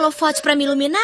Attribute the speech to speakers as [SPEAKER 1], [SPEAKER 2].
[SPEAKER 1] holofote para me iluminar?